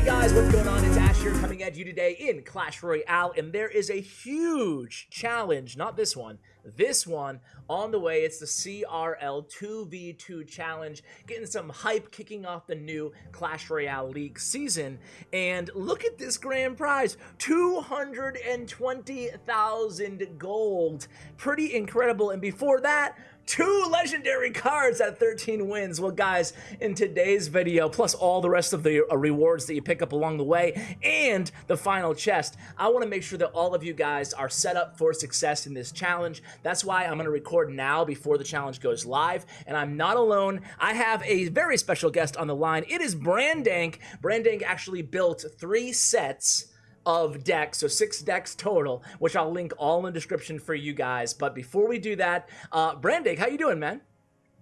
Hey guys, what's going on? It's Ash here coming at you today in Clash Royale, and there is a huge challenge, not this one, this one on the way. It's the CRL 2v2 challenge, getting some hype kicking off the new Clash Royale League season. And look at this grand prize 220,000 gold. Pretty incredible. And before that, two legendary cards at 13 wins. Well, guys, in today's video, plus all the rest of the uh, rewards that you pick up along the way, and the final chest, I want to make sure that all of you guys are set up for success in this challenge. That's why I'm going to record now before the challenge goes live, and I'm not alone. I have a very special guest on the line. It is Brandank. Brandank actually built three sets of decks, so six decks total, which I'll link all in the description for you guys. But before we do that, uh, Brandang, how you doing, man?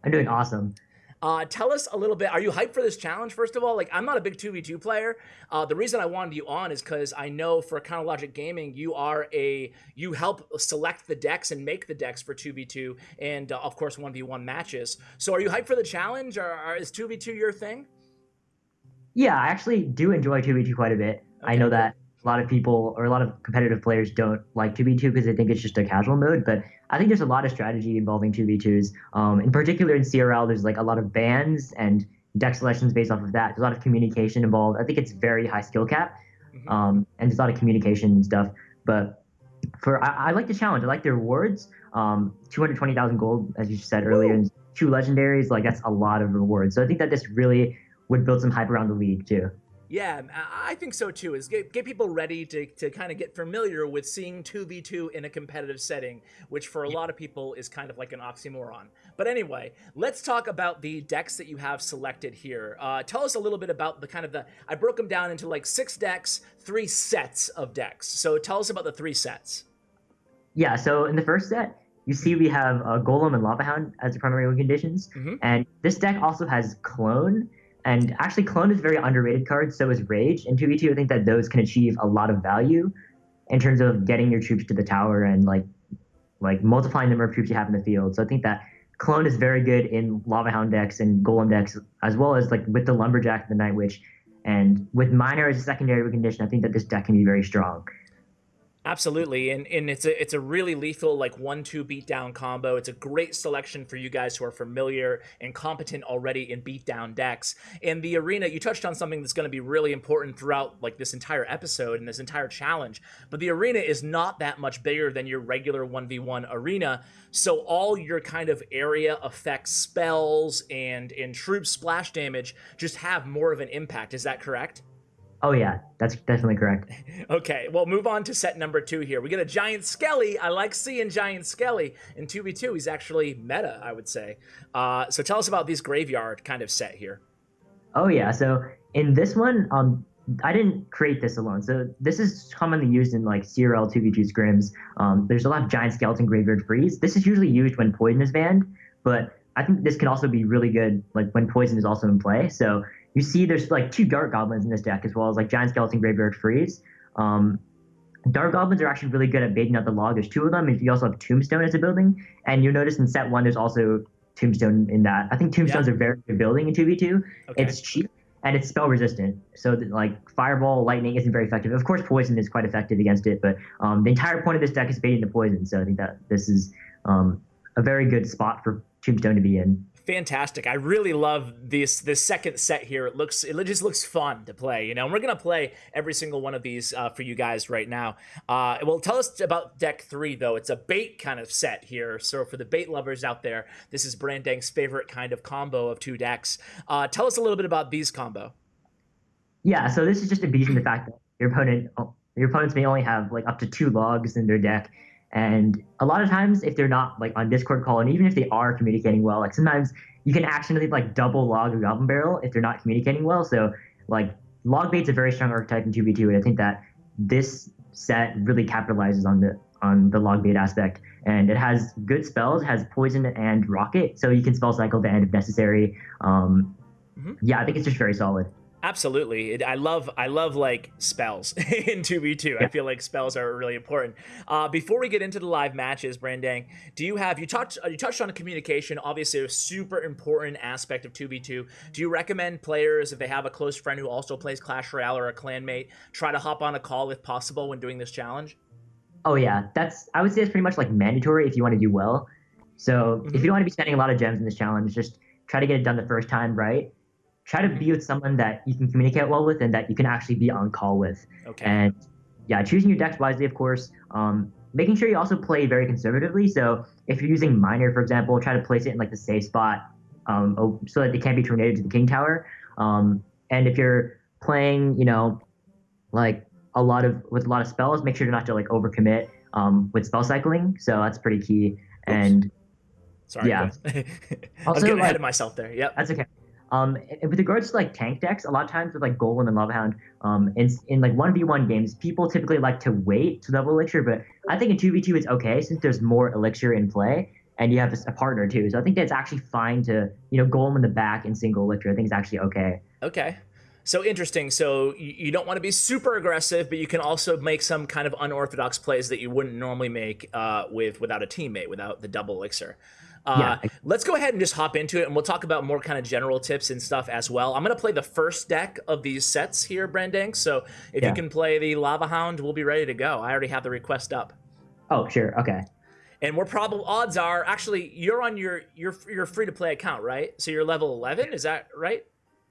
I'm doing awesome. Uh, tell us a little bit. Are you hyped for this challenge? First of all, like I'm not a big two v two player. Uh, the reason I wanted you on is because I know for Counter Logic Gaming, you are a you help select the decks and make the decks for two v two and uh, of course one v one matches. So are you hyped for the challenge, or, or is two v two your thing? Yeah, I actually do enjoy two v two quite a bit. Okay. I know that lot of people or a lot of competitive players don't like 2v2 because they think it's just a casual mode. But I think there's a lot of strategy involving 2v2s. Um, in particular, in CRL, there's like a lot of bans and deck selections based off of that. There's a lot of communication involved. I think it's very high skill cap, mm-hmm. um, and there's a lot of communication and stuff. But for I, I like the challenge. I like the rewards. Um, 220,000 gold, as you said earlier, and two legendaries. Like that's a lot of rewards. So I think that this really would build some hype around the league too. Yeah, I think so too. Is get, get people ready to, to kind of get familiar with seeing 2v2 in a competitive setting, which for a lot of people is kind of like an oxymoron. But anyway, let's talk about the decks that you have selected here. Uh, tell us a little bit about the kind of the. I broke them down into like six decks, three sets of decks. So tell us about the three sets. Yeah, so in the first set, you see we have uh, Golem and Lava Hound as the primary conditions. Mm-hmm. And this deck also has Clone and actually, Clone is a very underrated card, so is Rage. And 2v2, I think that those can achieve a lot of value in terms of getting your troops to the tower and like like multiplying the number of troops you have in the field. So I think that Clone is very good in Lava Hound decks and Golem decks, as well as like with the Lumberjack and the Night Witch. And with Miner as a secondary condition, I think that this deck can be very strong. Absolutely, and and it's a it's a really lethal like one two beatdown combo. It's a great selection for you guys who are familiar and competent already in beatdown decks. In the arena, you touched on something that's going to be really important throughout like this entire episode and this entire challenge. But the arena is not that much bigger than your regular one v one arena, so all your kind of area effects, spells, and and troop splash damage just have more of an impact. Is that correct? Oh yeah, that's definitely correct. okay, well, move on to set number two here. We get a giant Skelly. I like seeing giant Skelly in two v two. He's actually meta, I would say. Uh, so tell us about this graveyard kind of set here. Oh yeah, so in this one, um, I didn't create this alone. So this is commonly used in like CRL 2v2 scrims. Um, there's a lot of giant skeleton graveyard freeze. This is usually used when poison is banned, but I think this can also be really good like when poison is also in play. So you see there's like two Dart Goblins in this deck as well as like Giant Skeleton Graveyard Freeze. Um, Dart Goblins are actually really good at baiting out the log. There's two of them, and you also have Tombstone as a building. And you'll notice in set one, there's also Tombstone in that. I think Tombstones yeah. are very good building in 2v2. Okay. It's cheap and it's spell resistant. So that, like Fireball, Lightning isn't very effective. Of course, Poison is quite effective against it, but um, the entire point of this deck is baiting the Poison. So I think that this is um, a very good spot for Tombstone to be in fantastic. I really love this this second set here. It looks it just looks fun to play, you know. And we're gonna play every single one of these uh, for you guys right now. Uh, well, tell us about deck three though. It's a bait kind of set here. So for the bait lovers out there, this is Brandang's favorite kind of combo of two decks. Uh, tell us a little bit about these combo. Yeah, so this is just a beat in the fact that your opponent your opponents may only have like up to two logs in their deck and a lot of times, if they're not like on Discord call, and even if they are communicating well, like sometimes you can accidentally like double log a Goblin Barrel if they're not communicating well. So like log bait's a very strong archetype in 2v2, and I think that this set really capitalizes on the on the log bait aspect. And it has good spells, has poison and rocket, so you can spell cycle the end if necessary. Um, mm-hmm. Yeah, I think it's just very solid. Absolutely, it, I love I love like spells in two v two. I feel like spells are really important. Uh, before we get into the live matches, Brandang, do you have you touched uh, you touched on communication? Obviously, a super important aspect of two v two. Do you recommend players if they have a close friend who also plays Clash Royale or a clanmate, try to hop on a call if possible when doing this challenge? Oh yeah, that's I would say it's pretty much like mandatory if you want to do well. So mm-hmm. if you don't want to be spending a lot of gems in this challenge, just try to get it done the first time right try to be with someone that you can communicate well with and that you can actually be on call with. Okay. And yeah, choosing your decks wisely, of course. Um, making sure you also play very conservatively. So if you're using miner, for example, try to place it in like the safe spot um, so that it can't be tornadoed to the king tower. Um, and if you're playing, you know, like a lot of with a lot of spells, make sure not to like overcommit um, with spell cycling. So that's pretty key. Oops. And Sorry, yeah. I was getting ahead of myself there. Yep. That's okay. Um, with regards to like tank decks, a lot of times with like Golem and Lava Hound, um, in, in like one v one games, people typically like to wait to double elixir, but I think in two v two it's okay since there's more elixir in play and you have a, a partner too. So I think that's actually fine to you know Golem in the back in single elixir. I think it's actually okay. Okay. So interesting. So you, you don't want to be super aggressive, but you can also make some kind of unorthodox plays that you wouldn't normally make uh, with without a teammate, without the double elixir. Uh, yeah. Let's go ahead and just hop into it, and we'll talk about more kind of general tips and stuff as well. I'm going to play the first deck of these sets here, Brandang. So if yeah. you can play the Lava Hound, we'll be ready to go. I already have the request up. Oh, sure. Okay. And we're probably odds are actually you're on your your your free to play account, right? So you're level 11, is that right?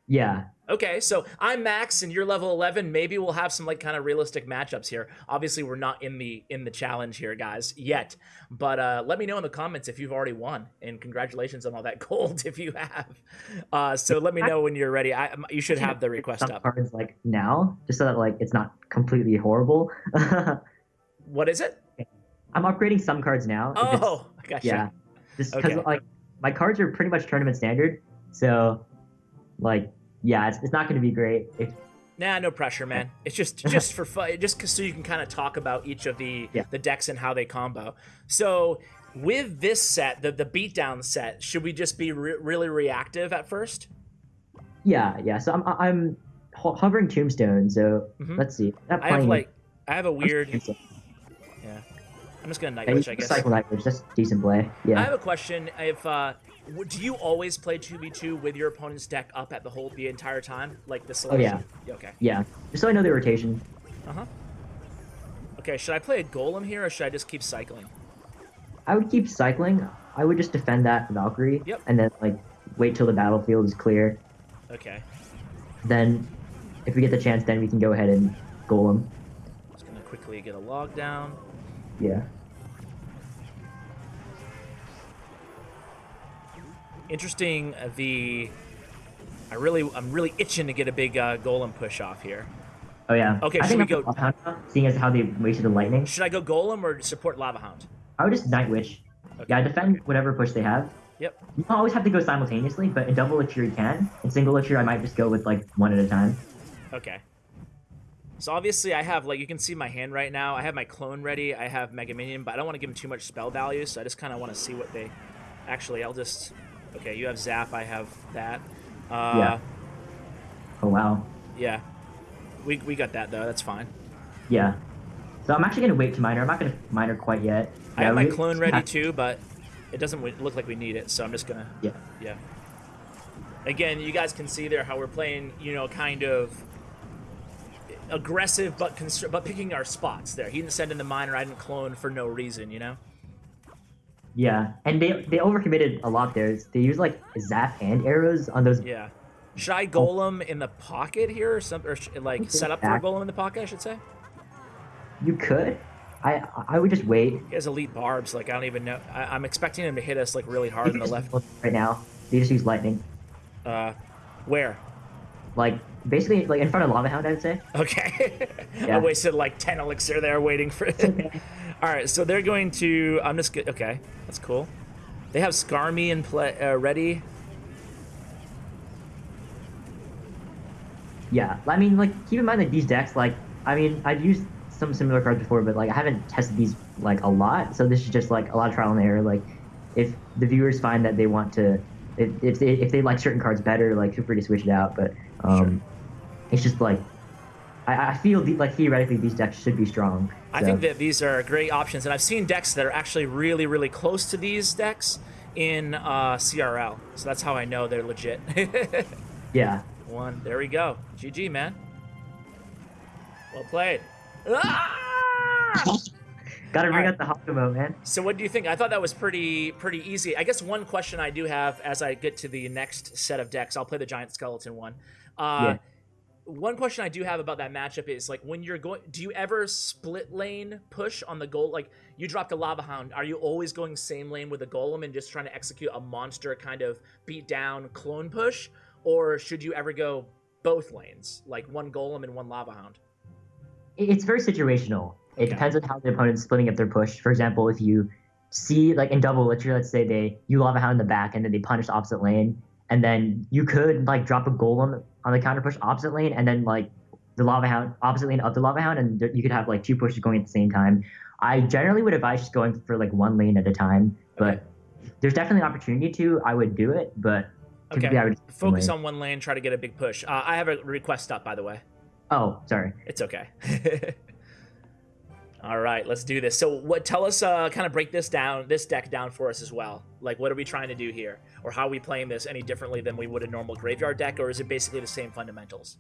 Yeah. Okay, so I'm Max and you're level 11. Maybe we'll have some like kind of realistic matchups here. Obviously, we're not in the in the challenge here, guys, yet. But uh, let me know in the comments if you've already won, and congratulations on all that gold if you have. Uh, so let me know when you're ready. I, you should have the request some up. Cards like now, just so that like it's not completely horrible. what is it? I'm upgrading some cards now. Oh, gotcha. Yeah, just because okay. like my cards are pretty much tournament standard, so like yeah, it's, it's not going to be great. If, Nah, no pressure, man. It's just just for fun, just so you can kind of talk about each of the yeah. the decks and how they combo. So with this set, the the beatdown set, should we just be re really reactive at first? Yeah, yeah. So I'm I'm hovering Tombstone. So mm -hmm. let's see. I have like I have a weird. Yeah, I'm just gonna Night Witch, I guess. Cycle Night Witch, that's decent play. Yeah. I have a question. If uh, do you always play 2v2 with your opponent's deck up at the whole the entire time? Like the selection? Oh, yeah. Okay. Yeah. Just so I know the rotation. Uh-huh. Okay, should I play a golem here or should I just keep cycling? I would keep cycling. I would just defend that Valkyrie. Yep. And then, like, wait till the battlefield is clear. Okay. Then, if we get the chance, then we can go ahead and golem. Just gonna quickly get a log down. Yeah. Interesting. Uh, the I really, I'm really itching to get a big uh, golem push off here. Oh yeah. Okay, I should we go? Seeing as how they wasted the lightning. Should I go golem or support lava hound? I would just night witch. Okay. Yeah, defend whatever push they have. Yep. You don't always have to go simultaneously, but in double elixir you can. In single elixir, I might just go with like one at a time. Okay. So obviously I have, like, you can see my hand right now. I have my clone ready. I have Mega Minion, but I don't want to give them too much spell value, so I just kind of want to see what they... Actually, I'll just Okay, you have Zap, I have that. Uh, yeah. Oh, wow. Yeah. We, we got that, though. That's fine. Yeah. So I'm actually going to wait to miner. I'm not going to miner quite yet. I have my clone ready, too, but it doesn't look like we need it, so I'm just going to... Yeah. Yeah. Again, you guys can see there how we're playing, you know, kind of aggressive but but picking our spots there. He didn't send in the miner, I didn't clone for no reason, you know? Yeah, and they they overcommitted a lot there. They use like zap and arrows on those. Yeah. Should I golem in the pocket here, or something, or like set up for a golem in the pocket? I should say. You could. I I would just wait. He has elite barbs. Like I don't even know. I, am expecting him to hit us like really hard in the left. Right now, they just use lightning. Uh, where? Like basically like in front of lava hound, I'd say. Okay. yeah. I wasted like ten elixir there waiting for it. All right, so they're going to. I'm just okay. That's cool. They have Skarmy in play uh, ready. Yeah, I mean, like keep in mind that these decks, like, I mean, I've used some similar cards before, but like I haven't tested these like a lot. So this is just like a lot of trial and error. Like, if the viewers find that they want to, if if they if they like certain cards better, like feel free to switch it out. But um, it's just like I, I feel like theoretically these decks should be strong. I think that these are great options, and I've seen decks that are actually really, really close to these decks in uh, CRL. So that's how I know they're legit. yeah. One, there we go. GG, man. Well played. Ah! Gotta bring Alright. out the Hakumo, man. So what do you think? I thought that was pretty pretty easy. I guess one question I do have as I get to the next set of decks, I'll play the giant skeleton one. Uh, Yeah. One question I do have about that matchup is like when you're going, do you ever split lane push on the goal? Like you dropped a lava hound, are you always going same lane with a golem and just trying to execute a monster kind of beat down clone push, or should you ever go both lanes, like one golem and one lava hound? It's very situational. It depends on how the opponent's splitting up their push. For example, if you see like in double literally, let's say they you lava hound in the back and then they punish the opposite lane, and then you could like drop a golem on the counter push opposite lane, and then like the lava hound opposite lane of the lava hound, and you could have like two pushes going at the same time. I generally would advise just going for like one lane at a time, but there's definitely an opportunity to. I would do it, but typically Okay. I would Focus on one lane, try to get a big push. Uh, I have a request up, by the way. Oh, sorry. It's okay. All right, let's do this. So, what? Tell us, uh, kind of break this down, this deck down for us as well. Like, what are we trying to do here, or how are we playing this any differently than we would a normal graveyard deck, or is it basically the same fundamentals?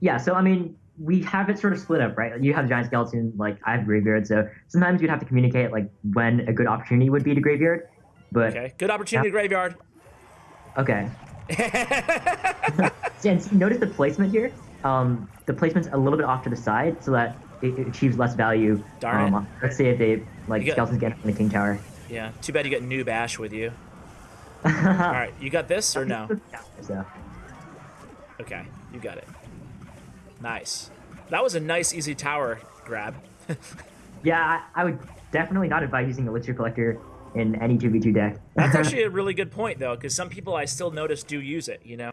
Yeah, so I mean, we have it sort of split up, right? You have giant skeleton, like I have graveyard, so sometimes you'd have to communicate like when a good opportunity would be to graveyard. But Okay, good opportunity graveyard. okay, and notice the placement here. Um, the placement's a little bit off to the side so that it, achieves less value. Darn um, Let's say if they like got- skeletons get from the king tower. yeah, too bad you got Noob Ash with you. All All right, you got this or no? So, Okay, you got it. Nice. That was a nice, easy tower grab. yeah, I, I would definitely not advise using Elixir Collector in any 2v2 deck. That's actually a really good point, though, because some people I still notice do use it. You know,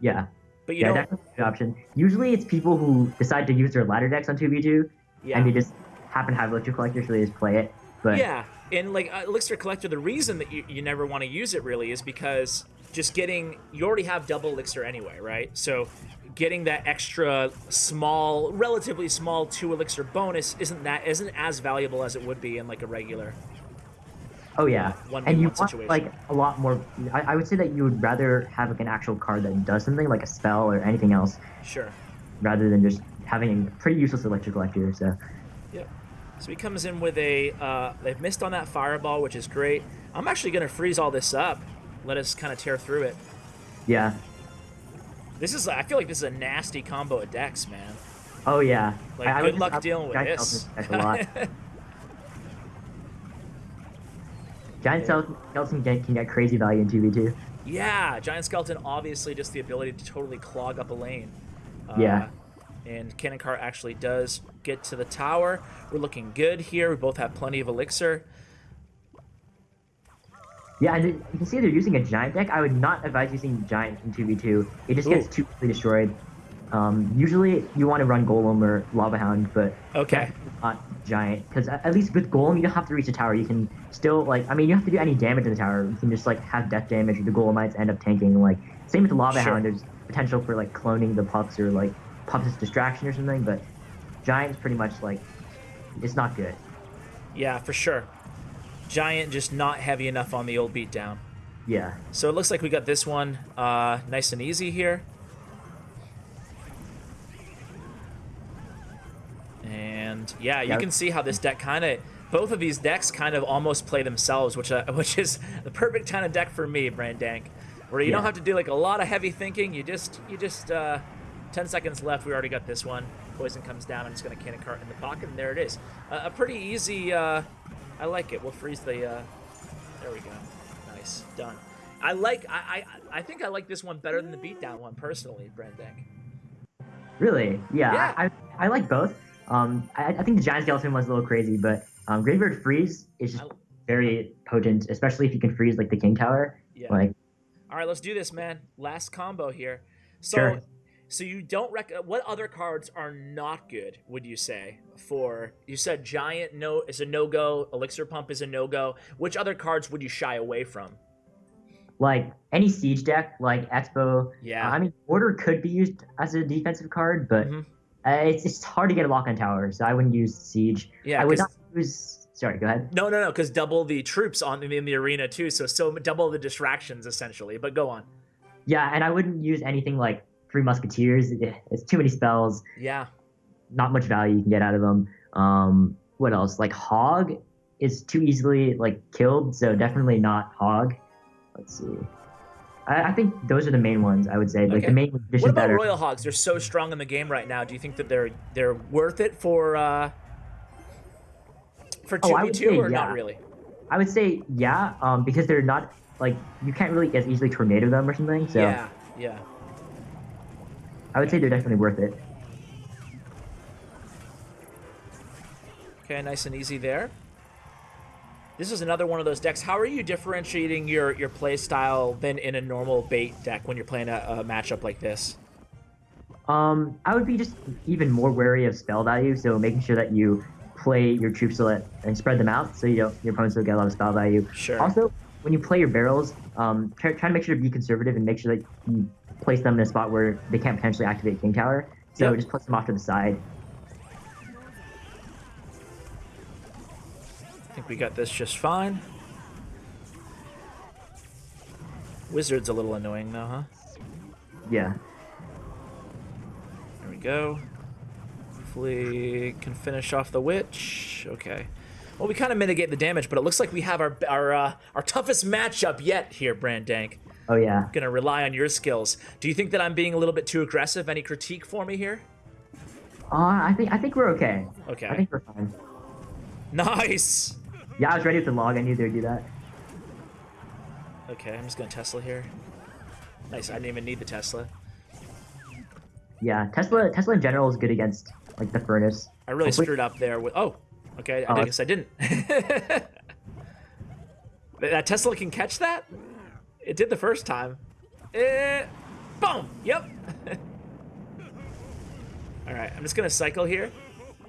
yeah. But you yeah, a good option. Usually, it's people who decide to use their ladder decks on 2v2, yeah. and they just happen to have Elixir Collector, so they just play it. But Yeah, and like uh, Elixir Collector, the reason that you, you never want to use it really is because just getting you already have double elixir anyway, right? So getting that extra small, relatively small two elixir bonus isn't that isn't as valuable as it would be in like a regular. Oh yeah, One and you want situation. like a lot more. I, I would say that you would rather have like an actual card that does something, like a spell or anything else, Sure. rather than just having a pretty useless Elixir Collector. So Yep. So he comes in with a. Uh, they've missed on that fireball, which is great. I'm actually gonna freeze all this up. Let us kind of tear through it. yeah, This is. I feel like this is a nasty combo of decks, man. oh yeah. Like, I, I good just luck dealing with this. A lot. Giant Skeleton Skeleton can can get crazy value in 2v2. Yeah, Giant Skeleton obviously just the ability to totally clog up a lane. Uh, Yeah. And Cannon Cart actually does get to the tower. We're looking good here. We both have plenty of elixir. Yeah, and you can see they're using a giant deck. I would not advise using giant in 2v2. It just gets too quickly destroyed. Um, usually you want to run Golem or Lava Hound, but Okay. not giant. Because at least with Golem, you don't have to reach the tower. You can still, like, I mean, you don't have to do any damage to the tower. You can just, like, have death damage. The Golemites end up tanking. Like, same with the Lava Sure. Hound. There's potential for, like, cloning the pups or, like, pups' distraction or something, but Giant's pretty much, like, it's not good. Yeah, for sure. Giant just not heavy enough on the old beatdown. Yeah. So it looks like we got this one uh, nice and easy here. And yeah, you Yeah. can see how this deck kind of, both of these decks kind of almost play themselves, which uh, which is the perfect kind of deck for me, Brandank, where you don't have to do like a lot of heavy thinking. You just you just uh, ten seconds left. We already got this one. Poison comes down. I'm just gonna Cannon Cart in the pocket, and there it is. Uh, a pretty easy. Uh, I like it. We'll freeze the. Uh, there we go. Nice. Done. I like. I, I I think I like this one better than the beatdown one personally, Brandank. Really? Yeah. Yeah. I, I like both. Um, I, I think the giant skeleton was a little crazy, but um, Graveyard Freeze is just very potent, especially if you can freeze like the King Tower. Yeah. Like, All right, let's do this, man. Last combo here. So, Sure. so you don't rec. What other cards are not good? Would you say for? You said giant no is a no go. Elixir pump is a no go. Which other cards would you shy away from? like any siege deck, like X-Bow. Yeah. I mean, Order could be used as a defensive card, but Mhm. Uh, it's it's hard to get a lock on tower, so I wouldn't use siege. Yeah. I would not use. Sorry, go ahead. No, no, no, because double the troops on in the arena too, so so double the distractions essentially. But go on. Yeah, and I wouldn't use anything like Three Musketeers. It's too many spells. Yeah. Not much value you can get out of them. Um, what else? Like Hog is too easily like killed, so definitely not Hog. Let's see. I, I think those are the main ones. I would say like Okay. the main What about. Royal Hogs? They're so strong in the game right now. Do you think that they're they're worth it for uh for two Oh, I v two or not really? I would say yeah, um, because they're not like you can't really as easily tornado them or something. So Yeah. Yeah. I would say they're definitely worth it. Okay, nice and easy there. This is another one of those decks. How are you differentiating your your play style than in a normal bait deck when you're playing a, a matchup like this? Um, I would be just even more wary of spell value, so making sure that you play your troops and spread them out so you don't your opponents don't get a lot of spell value. Sure. Also, when you play your barrels, um, try, try to make sure to be conservative and make sure that you place them in a spot where they can't potentially activate King Tower. So Yep. just place them off to the side. We got this just fine. Wizard's a little annoying though, huh? Yeah. There we go. Hopefully can finish off the witch. Okay. Well, we kind of mitigate the damage, but it looks like we have our our uh, our toughest matchup yet here, Brandank. Oh yeah. Gonna rely on your skills. Do you think that I'm being a little bit too aggressive? Any critique for me here? Uh, I think I think we're okay. Okay. I think we're fine. Nice. Yeah, I was ready with the log. I knew they'd do that. Okay, I'm just gonna Tesla here. Nice. I didn't even need the Tesla. Yeah, Tesla Tesla in general is good against like the furnace. I really Hopefully- screwed up there with. Oh, okay. I Oh, guess I didn't. that Tesla can catch that. It did the first time. Eh, boom. Yep. All right. I'm just gonna cycle here.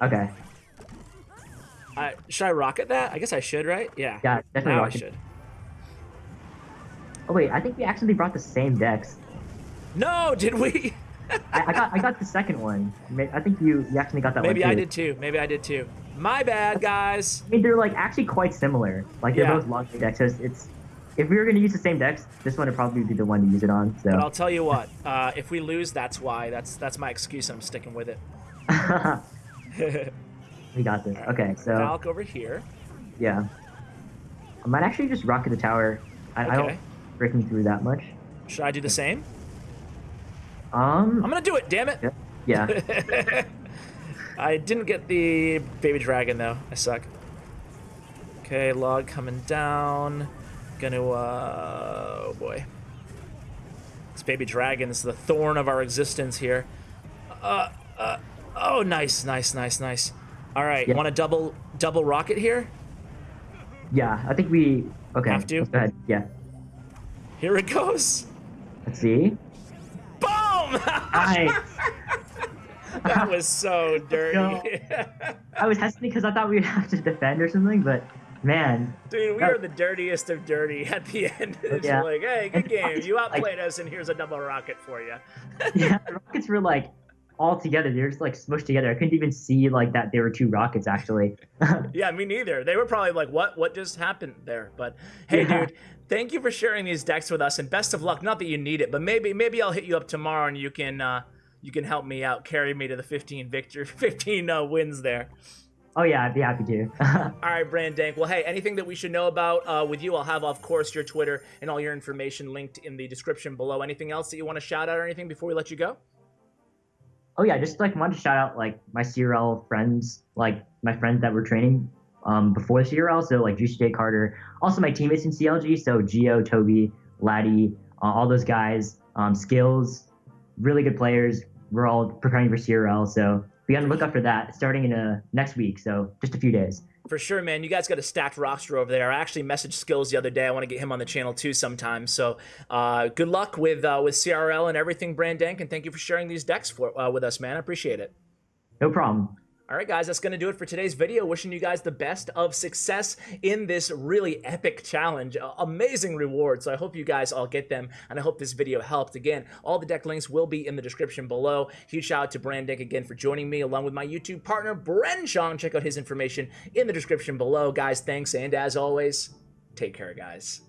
Okay. I should I rocket that? I guess I should, right? Yeah. Yeah, definitely Now I should. Oh wait, I think we actually brought the same decks. No, did we? I, I got I got the second one. I think you you actually got that Maybe one Maybe I did too. Maybe I did too. My bad, guys. I mean, they're like actually quite similar. Like they're Yeah. both long decks. So it's, it's if we were gonna use the same decks, this one would probably be the one to use it on. But I'll tell you what. Uh, if we lose, that's why. That's that's my excuse. I'm sticking with it. We got this. Okay, so Valk over here. yeah, I might actually just rocket the tower. I, I don't breaking through that much. Should I do the same? Um, I'm gonna do it. Damn it. yeah, yeah. I didn't get the baby dragon though. I suck. Okay, log coming down. Gonna uh oh boy. This baby dragon is the thorn of our existence here. Uh uh oh nice, nice, nice, nice. Alright, Yeah. wanna double double rocket here? yeah. I think we okay. Have to? Go ahead. Yeah. Here it goes. Let's see. Boom! Nice. that was so dirty. I was hesitant because I thought we'd have to defend or something, but man, Dude, we Oh. are the dirtiest of dirty at the end. It's Yeah. like, hey, And good game. it's You like- outplayed us, and here's a double rocket for you. yeah, the rockets were like all together. They were just like smushed together. I couldn't even see like that they were two rockets actually. Yeah, me neither. They were probably like, what What just happened there? But hey, Yeah. dude, thank you for sharing these decks with us, and best of luck. Not that you need it, but maybe maybe I'll hit you up tomorrow, and you can uh, you can help me out, carry me to the 15 victor, 15 uh, wins there. oh yeah, I'd be happy to. All right, Brandank. Well, hey, anything that we should know about uh, with you, I'll have, of course, your Twitter and all your information linked in the description below. Anything else that you want to shout out or anything before we let you go? Oh yeah, just like wanted to shout out like my CRL friends, like my friends that were training um, before CRL. So like Juicy J Carter, also my teammates in CLG. So Geo, Toby, Laddie, uh, all those guys. Um, skills, really good players. We're all preparing for CRL, so be on the lookout for that starting in uh, next week. So just a few days. For sure, man. You guys got a stacked roster over there. I actually messaged Skills the other day. I want to get him on the channel too sometime. So, uh, good luck with uh, with CRL and everything, Brandank, and thank you for sharing these decks for uh, with us, man. I appreciate it. No problem. All right, guys, that's going to do it for today's video. Wishing you guys the best of success in this really epic challenge. Uh, amazing rewards. So I hope you guys all get them, and I hope this video helped. Again, all the deck links will be in the description below. Huge shout out to Brandang again for joining me, along with my YouTube partner, Bren Shong. Check out his information in the description below. Guys, thanks, and as always, take care, guys.